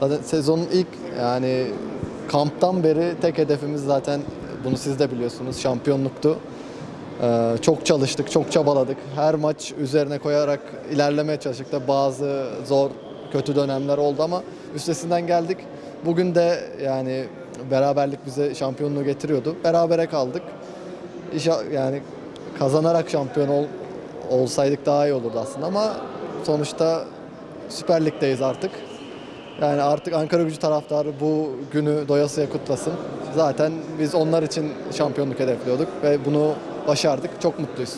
Zaten sezonun ilk yani kamptan beri tek hedefimiz zaten bunu siz de biliyorsunuz şampiyonluktu. Ee, çok çalıştık, çok çabaladık. Her maç üzerine koyarak ilerlemeye çalıştık da bazı zor, kötü dönemler oldu ama üstesinden geldik. Bugün de yani beraberlik bize şampiyonluğu getiriyordu. Berabere kaldık. İşa, yani kazanarak şampiyon ol, olsaydık daha iyi olurdu aslında ama sonuçta Süper Lig'deyiz artık. Yani artık Ankara gücü taraftarı bu günü doyasıya kutlasın. Zaten biz onlar için şampiyonluk hedefliyorduk ve bunu başardık. Çok mutluyuz.